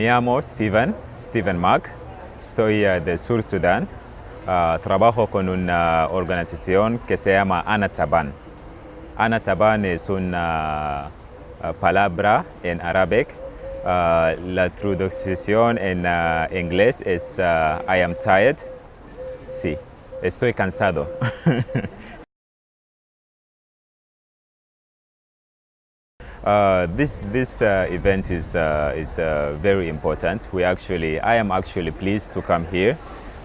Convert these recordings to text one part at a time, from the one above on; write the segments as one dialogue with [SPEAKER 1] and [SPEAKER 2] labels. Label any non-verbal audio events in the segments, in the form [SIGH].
[SPEAKER 1] Me llamo Steven, Steven Mac. Estoy uh, de Sur Sudán. Uh, trabajo con una organización que se llama Anataban. Anataban es una uh, palabra en árabe. la traducción en inglés es I am tired. Sí, estoy cansado. [LAUGHS] Uh, this this uh, event is uh, is uh, very important. We actually, I am actually pleased to come here,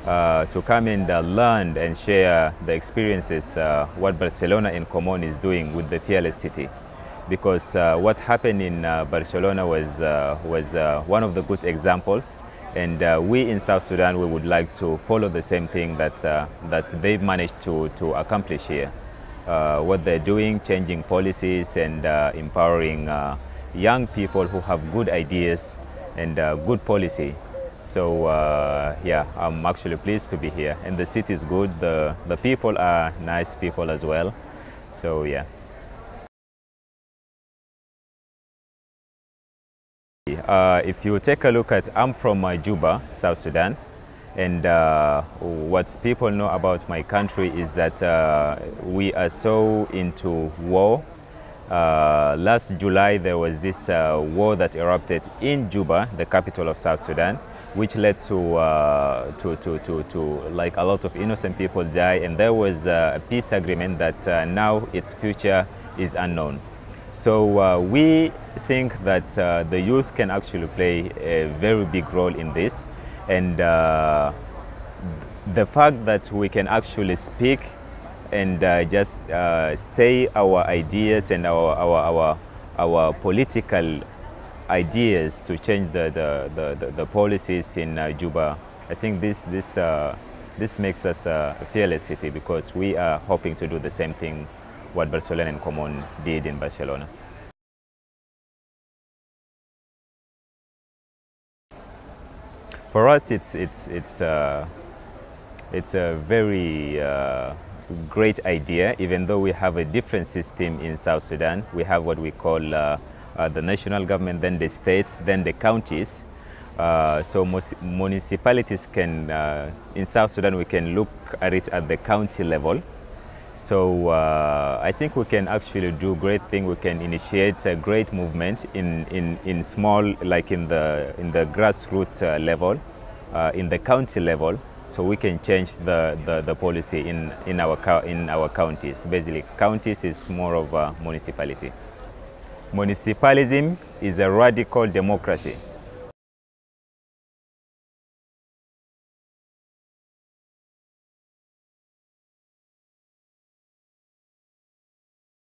[SPEAKER 1] uh, to come and learn and share the experiences what Barcelona in Comú is doing with the fearless city, because what happened in Barcelona was was one of the good examples. And we in South Sudan, we would like to follow the same thing that that they've managed to to accomplish here what they're doing, changing policies and uh, empowering uh, young people who have good ideas and uh, good policy. So uh, yeah, I'm actually pleased to be here. And the city is good, the, the people are nice people as well. So yeah. Uh, if you take a look at, I'm from Juba, South Sudan. And uh, what people know about my country is that uh, we are so into war. Uh, last July, there was this uh, war that erupted in Juba, the capital of South Sudan, which led to, uh, to, to, to, to, like a lot of innocent people die. And there was a peace agreement that uh, now its future is unknown. So we think that the youth can actually play a very big role in this and uh, the fact that we can actually speak and uh, just uh, say our ideas and our, our, our, our political ideas to change the, the, the, the policies in uh, Juba, I think this, this, uh, this makes us a fearless city because we are hoping to do the same thing what Barcelona and Comú did in Barcelona. For us, it's, it's, it's, uh, it's a very uh, great idea, even though we have a different system in South Sudan. We have what we call uh, uh the national government, then the states, then the counties. Uh, so municipalities can, uh, in South Sudan, we can look at it at the county level. So uh, I think we can actually do great thing. We can initiate a great movement in, in, in small, like in the, in the grassroots uh, level, uh, in the county level, so we can change the, the, the, policy in, in, our, in our counties. Basically, counties is more of a municipality. Municipalism is a radical democracy.